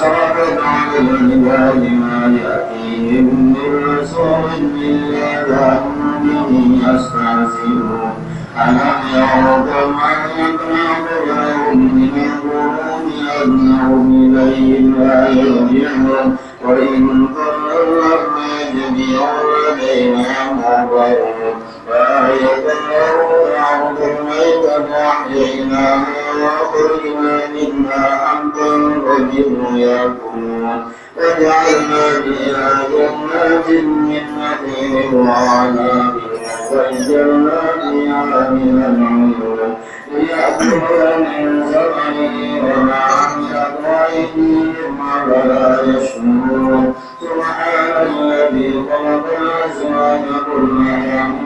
أشرفت على العباد ما يأتيهم من رسول إلا كانوا به يستهزئون ألم يروا كم أهلكنا قبلهم من القرون أنهم إليهم لا يرجعون وإن كلهم يجمعون بينهم مبرون فآية له الأرض الميتة أحييناها وأخرجنا منها حبا فجر يأكلون وجعلنا فيها جنات من نخيل وعناب وفجرنا فيها من العيون ليأكلوا من ثمره وما عملت أيديهم ولا يشكرون سبحان الذي خلق الأزواج كلها